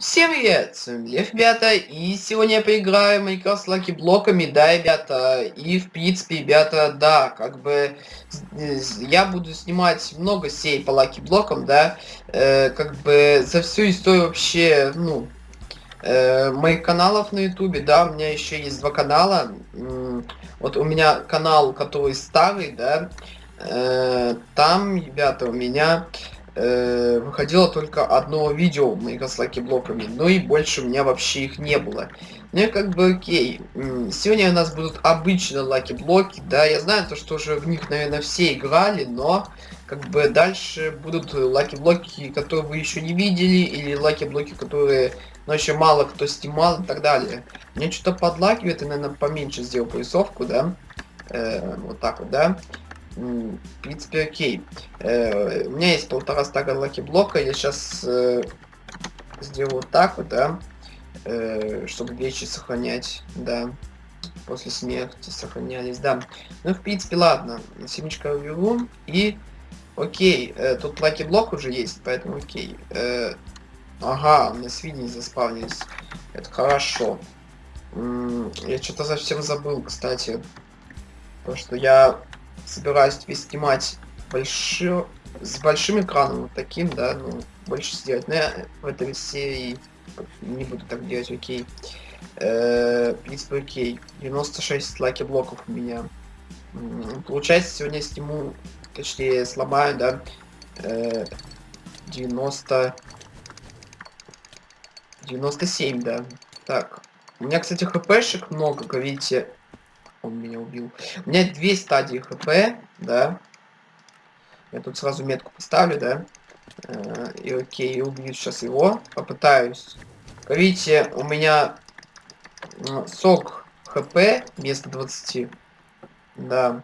Всем привет, с вами Лев, ребята, и сегодня я поиграю с lucky блоками, да, ребята, и в принципе, ребята, да, как бы я буду снимать много серий по lucky блокам, да, э, как бы за всю историю вообще, ну, э, моих каналов на ютубе, да, у меня еще есть два канала, вот у меня канал, который старый, да, э, там, ребята, у меня выходило только одно видео с lucky блоками, ну и больше у меня вообще их не было. Ну как бы окей, сегодня у нас будут обычные lucky-блоки, да, я знаю то, что уже в них, наверное, все играли, но как бы дальше будут lucky-блоки, которые вы еще не видели, или lucky-блоки, которые, ну, еще мало кто снимал и так далее. Мне что-то подлагивает, и, наверное, поменьше сделал прорисовку, да, э, вот так вот, да. В принципе, окей. Э, у меня есть полтора стака lucky блока. Я сейчас э, сделаю так вот, да. Э, чтобы вещи сохранять, да. После смерти сохранялись, да. Ну, в принципе, ладно. Семечко уберу. И, окей. Э, тут lucky блок уже есть, поэтому окей. Э, ага, у меня свиньи заспавнились. Это хорошо. Я что-то совсем забыл, кстати. То, что я собираюсь тебе снимать большой, с большим экраном, вот таким, да, ну, больше сделать. Но я в этой серии не буду так делать, окей. Э, принципе, окей. 96 лаки блоков у меня. Получается, сегодня сниму, точнее, сломаю, да, э, 90... 97, да. Так. У меня, кстати, хпшек много, как видите, он меня убил. У меня две стадии хп, да. Я тут сразу метку поставлю, да. Э, и окей, убью сейчас его. Попытаюсь. Видите, у меня сок хп вместо 20. Да.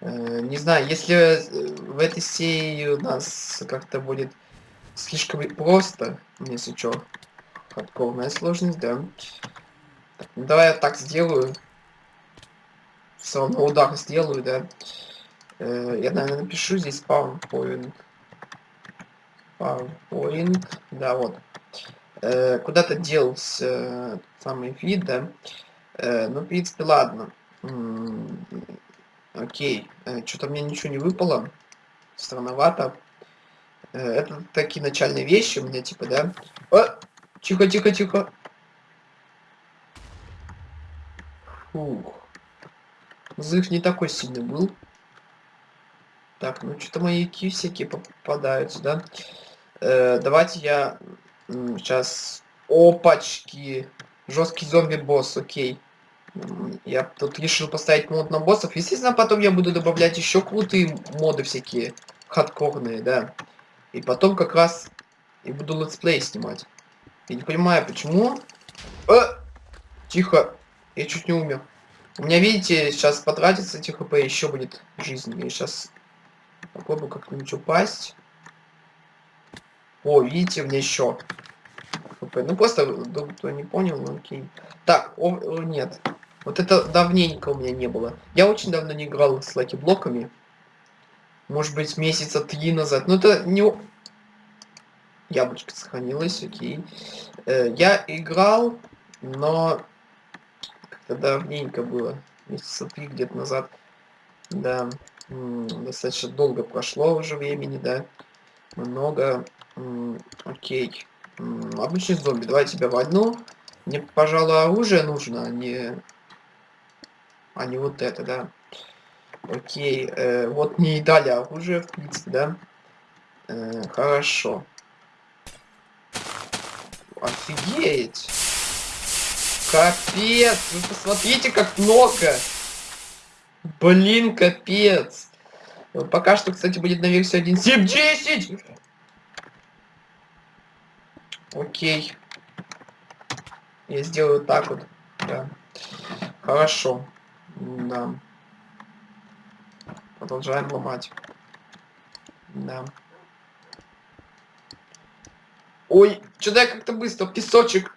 Э, не знаю, если э, в этой серии у нас как-то будет слишком просто, если что, хардкорная сложность, да. Так, ну, давай я так сделаю равно удар сделаю, да. Э, я, наверное, напишу здесь PowerPoint. PowerPoint, да, вот. Э, Куда-то делся самый вид, да. Э, ну, в принципе, ладно. Окей. Что-то мне ничего не выпало. Странновато. Это такие начальные вещи у меня, типа, да. О! Тихо, тихо, тихо. Фух. Взрыв не такой сильный был. Так, ну что-то маяки всякие попадаются, да? Э, давайте я сейчас... Опачки! Жесткий зомби-босс, окей. Я тут решил поставить мод на боссов. Естественно, потом я буду добавлять еще крутые моды всякие. Хардкорные, да. И потом как раз и буду let's play снимать. Я не понимаю, почему... Э! Тихо! Я чуть не умер. У меня, видите, сейчас потратится этих хп, еще будет жизнь. Я сейчас попробую как-нибудь упасть. О, видите, у меня еще хп. Ну, просто, кто не понял, ну окей. Так, о, о, нет. Вот это давненько у меня не было. Я очень давно не играл с lucky-блоками. Может быть, месяца три назад. Но это не... Яблочко сохранилось, окей. Э, я играл, но давненько было. Месяца три где-то назад. Да. Достаточно долго прошло уже времени, да. Много. Окей. Обычный зомби. Давай тебя вольну. Мне, пожалуй, оружие нужно, а не... А не вот это, да. Окей. Э, вот мне и дали оружие, в принципе, да. Э, хорошо. Офигеть! Капец, вы посмотрите, как много. Блин, капец. Пока что, кстати, будет на версии 1.7.10. Окей. Я сделаю так вот. Да. Хорошо. Да. Продолжаем ломать. Да. Ой, что-то я как-то быстро. Песочек.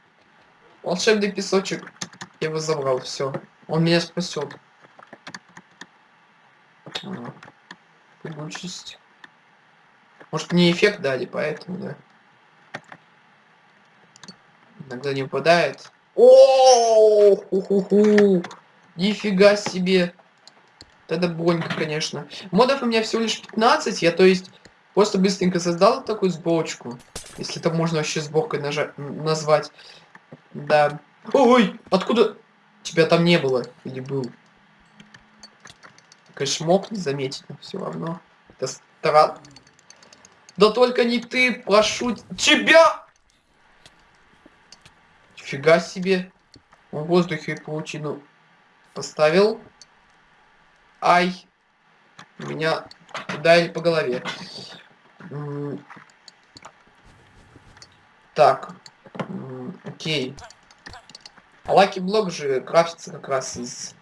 Волшебный песочек. Я его забрал, все. Он меня спасет. Прыгучесть. Может мне эффект дали, поэтому, да. Иногда не выпадает. О, ху ху ху Нифига себе. Это больненько, конечно. Модов у меня всего лишь 15, я то есть просто быстренько создал такую сборочку. Если это можно вообще сборкой нажать, назвать. Да. Ой, откуда? Тебя там не было. Или был? Конечно, мог не заметить, но все равно. Это странно. Да только не ты, прошу тебя! Фига себе. В воздухе паутину поставил. Ай. Меня ударили по голове. Так. Окей. А lucky блок же крафтится как раз из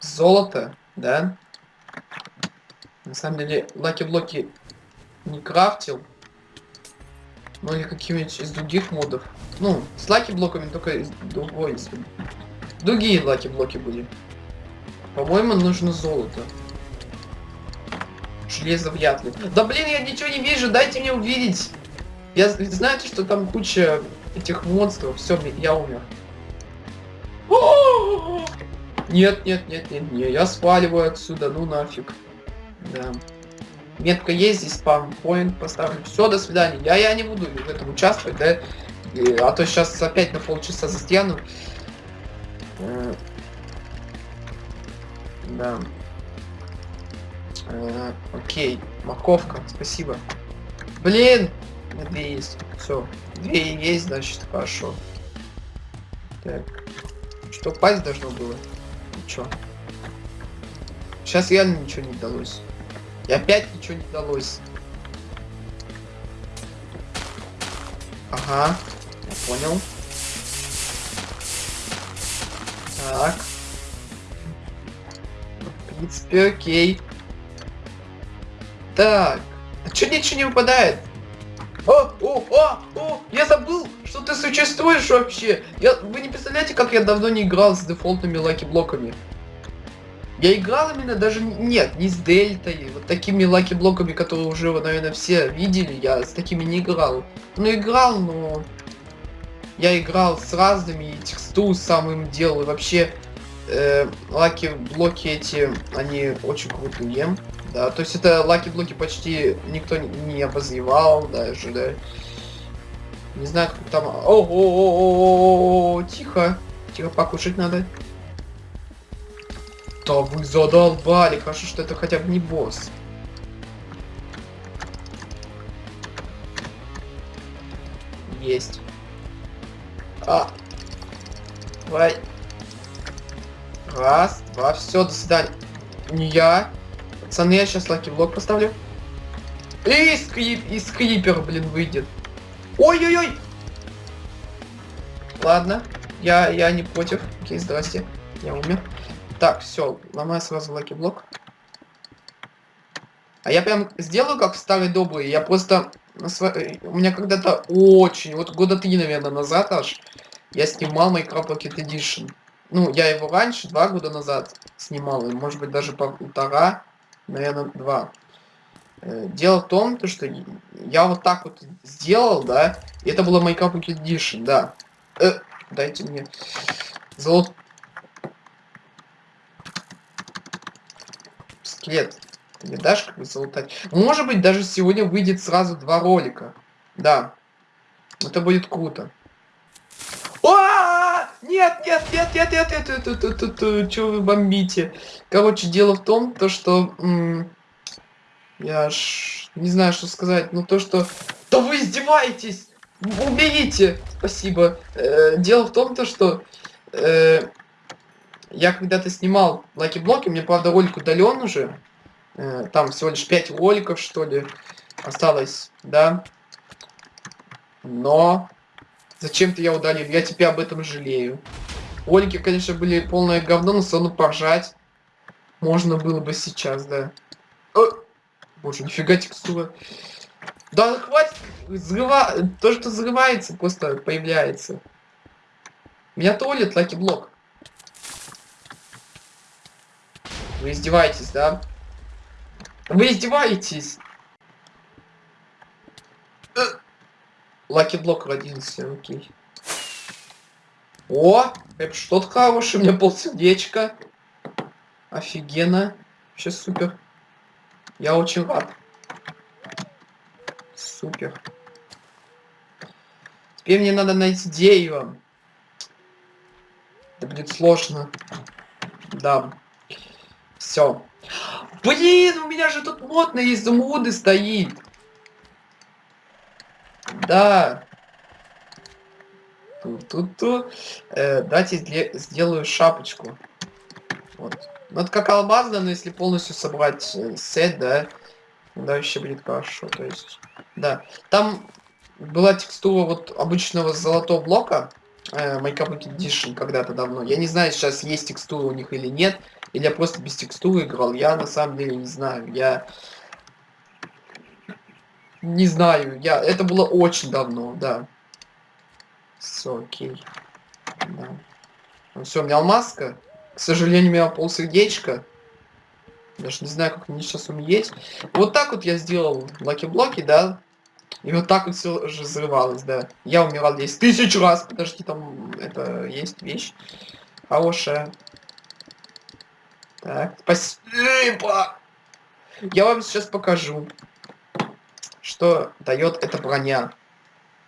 золота, да? На самом деле, lucky блоки не крафтил. Ну или какими-нибудь из других модов. Ну, с lucky блоками только из другой. Другие lucky блоки были. По-моему, нужно золото. Железо вряд ли. Да блин, я ничего не вижу, дайте мне увидеть. Я знаете, что там куча этих монстров. Все, я умер. Нет, нет, нет, нет, нет, я сваливаю отсюда, ну нафиг. Да. Метка есть, здесь спам-поинт поставлю. Все, до свидания. Я, я не буду в этом участвовать, да? И, а то сейчас опять на полчаса застряну. Э, да. Э, окей, морковка, спасибо. Блин! Две есть. Все. Две есть, значит, хорошо. Так. Что, пасть должно было? Ничего. Сейчас реально ничего не удалось. И опять ничего не удалось. Ага, я понял. Так. В принципе, окей. Так. А чё ничего не выпадает? О, о, о, о, я забыл, что ты существуешь вообще. Я, вы не представляете, как я давно не играл с дефолтными lucky-блоками. Я играл именно даже... Нет, не с дельтой. Вот такими lucky-блоками, которые уже, наверное, все видели. Я с такими не играл. Ну, играл, но... Я играл с разными, и текстуру самым делал. И вообще, э, lucky-блоки эти, они очень крутые. Да, то есть это lucky-блоки почти никто не обозревал даже, да. Не знаю, как там... Ого, тихо. Тихо, покушать надо. Да вы задолбали, хорошо, что это хотя бы не босс. Есть. А. Давай. Раз, два, все, до свидания. Не я. Пацаны, я сейчас lucky блок поставлю. И крип, и крипер, блин, выйдет. Ой-ой-ой! Ладно, я, я не против. Окей, здрасте. Я умер. Так, все, ломаю сразу lucky блок. А я прям сделаю как в старый добрый. Я просто... У меня когда-то очень... Вот года три, наверное, назад аж я снимал Minecraft Pocket Edition. Ну, я его раньше, два года назад снимал. И, может быть, даже полтора, наверное, два. Э, дело в том, то, что я вот так вот сделал, да. И это было Pocket Edition, да. Э, дайте мне золото скелет. Ты не дашь как бы залутать? Может быть, даже сегодня выйдет сразу два ролика. Да. Это будет круто. Нет, нет, нет, нет, нет, нет, нет, нет, нет, нет, нет, что вы бомбите? Короче, дело в том, то что... Я ж не знаю, что сказать, но то, что... Да вы издеваетесь! Уберите! Спасибо. Э, дело в том, то, что... Э, я когда-то снимал lucky-блоки, мне, правда, ролик удален уже. Э, там всего лишь 5 роликов, что ли, осталось, да. Но зачем-то я удалил, я теперь об этом жалею. Ролики, конечно, были полное говно, но все равно поржать можно было бы сейчас, да. О! Боже, нифига текстура. Да хватит, взрыва... то, что взрывается, просто появляется. Меня толит lucky-блок. Вы издеваетесь, да? Вы издеваетесь? Lucky блок родился, окей. О, это что-то хорошее, у меня полсердечка. Офигенно. Вообще супер. Я очень рад. Супер. Теперь мне надо найти дерево. Это будет сложно. Да. Все. Блин, у меня же тут мод на изумруды стоит. Да. Ту-ту-ту. Э, дайте сделаю шапочку. Вот. Ну, это как алмазно, но если полностью собрать э, сет, да, да, вообще будет хорошо. То есть, да. Там была текстура вот обычного золотого блока, э, Minecraft Edition когда-то давно. Я не знаю, сейчас есть текстура у них или нет. Или я просто без текстуры играл. Я на самом деле не знаю. Я не знаю. Я это было очень давно, да. Все, окей. Да. Ну, все, у меня алмазка. К сожалению, у меня полсердечка. Даже не знаю, как мне сейчас умереть. Вот так вот я сделал lucky-блоки, да. И вот так вот все же взрывалось, да. Я умирал 10 тысяч раз. Подожди, там это есть вещь хорошая. Так, спасибо. Я вам сейчас покажу, что дает эта броня.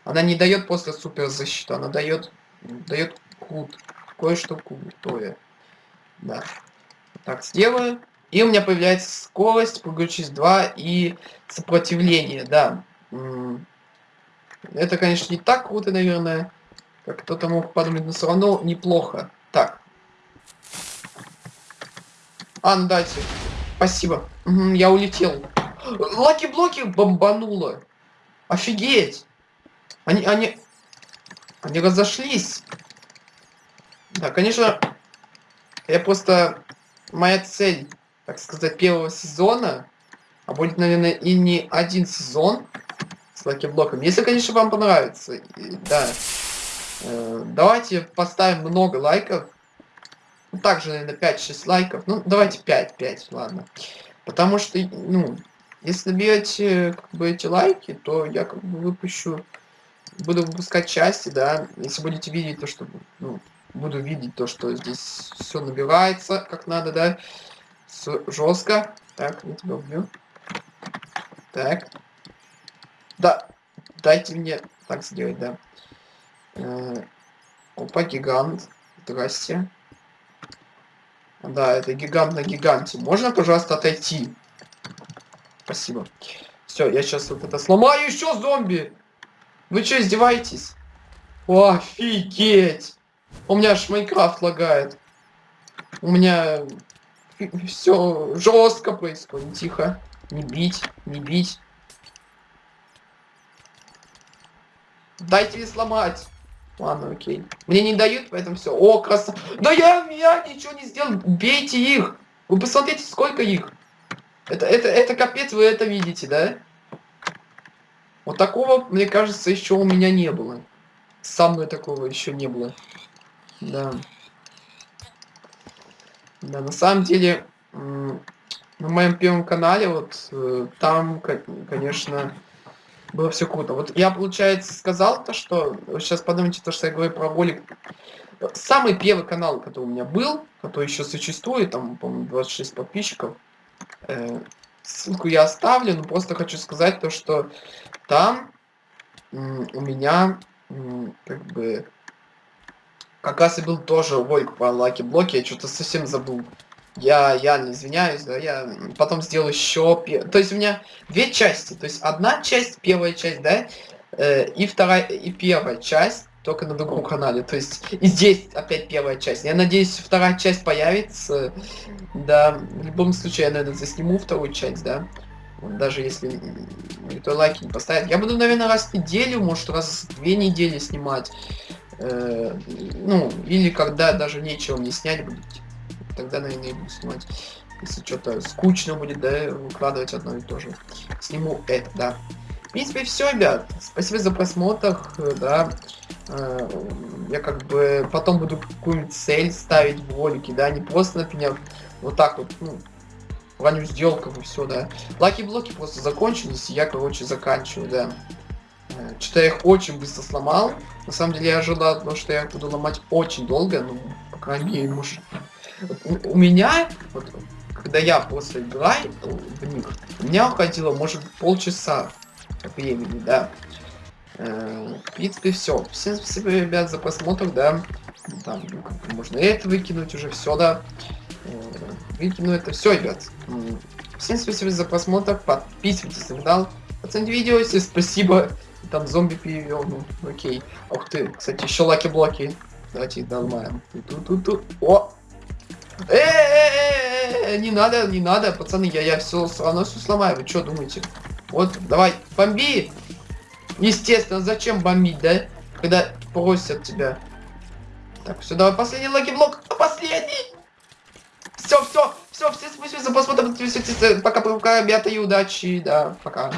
Она не дает просто супер защиту, она дает дает крут. Кое-что крутое. Да. Так, сделаю. И у меня появляется скорость, прыгающесть 2 и сопротивление, да. Это, конечно, не так круто, наверное, как кто-то мог подумать, но все равно неплохо. Так. А, ну дайте. Спасибо. Угу, я улетел. Lucky блоки бомбануло. Офигеть. Они, они... Они разошлись. Да, конечно, я просто... Моя цель, так сказать, первого сезона, а будет, наверное, и не один сезон, с lucky блоком. Если, конечно, вам понравится, да, э, давайте поставим много лайков. Ну, также, наверное, 5-6 лайков. Ну, давайте 5, 5, ладно. Потому что, ну, если наберете, как бы, эти лайки, то я, как бы, выпущу, буду выпускать части, да. Если будете видеть то, что, ну, буду видеть то, что здесь все набирается, как надо, да. Жестко. Так, я тебя убью. Так. Да, дайте мне так сделать, да. Э, опа, гигант. Здрасте. Да, это гигант на гиганте. Можно, пожалуйста, отойти? Спасибо. Все, я сейчас вот это сломаю. Еще зомби! Вы что, издеваетесь? Офигеть! У меня аж Майнкрафт лагает. У меня все жестко происходит. Тихо. Не бить, не бить. Дайте мне сломать. Ладно, окей. Мне не дают, поэтому все. О, красота. Да я, я ничего не сделал. Бейте их. Вы посмотрите, сколько их. Это, это, это капец, вы это видите, да? Вот такого, мне кажется, еще у меня не было. Со мной такого еще не было. Да. Да, на самом деле, на моем первом канале, вот, э, там, конечно, было все круто. Вот я, получается, сказал то, что... Сейчас подумайте, то, что я говорю про ролик. Самый первый канал, который у меня был, который еще существует, там, по-моему, 26 подписчиков. Э, ссылку я оставлю, но просто хочу сказать то, что там у меня как бы как раз и был тоже ролик по лаки блоки, я что-то совсем забыл. Я, я не извиняюсь, да, я потом сделал еще... То есть у меня две части. То есть одна часть, первая часть, да, э, и вторая, и первая часть, только на другом канале. То есть и здесь опять первая часть. Я надеюсь, вторая часть появится. Да, в любом случае я, наверное, засниму вторую часть, да. Даже если никто лайки не поставит. Я буду, наверное, раз в неделю, может, раз в две недели снимать. Э, ну, или когда даже нечего мне снять будет тогда, наверное, и буду снимать. Если что-то скучно будет, да, выкладывать одно и то же. Сниму это, да. В принципе, все, ребят. Спасибо за просмотр, да. Э, я как бы потом буду какую-нибудь цель ставить в ролике, да, не просто, например, вот так вот, ну, раннюю сделку и все, да. Лаки-блоки просто закончились, и я, короче, заканчиваю, да. Что-то я их очень быстро сломал. На самом деле я ожидал, потому что я их буду ломать очень долго, ну, по крайней мере, может... Вот у, у меня, вот, когда я просто играю в них, у меня уходило, может, полчаса времени, да. Э, в принципе, все. Всем спасибо, ребят, за просмотр, да. Там, ну, как можно это выкинуть уже, все, да. Э, выкину это все, ребят. Всем спасибо за просмотр, подписывайтесь на канал, оцените видео, если спасибо. Там зомби перевел, ну, окей. Ух ты, кстати, еще lucky блоки. Давайте их доломаем. Ту-ту-ту-ту. О! Э, э, э, не надо, не надо, пацаны, я, я все равно все сломаю. Вы что думаете? Вот, давай, бомби! Естественно, зачем бомбить, да? Когда просят тебя. Так, все, давай последний lucky блок. А последний! Все, все, все, все, спасибо за просмотр. Пока, пока, ребята, и удачи. Да, пока.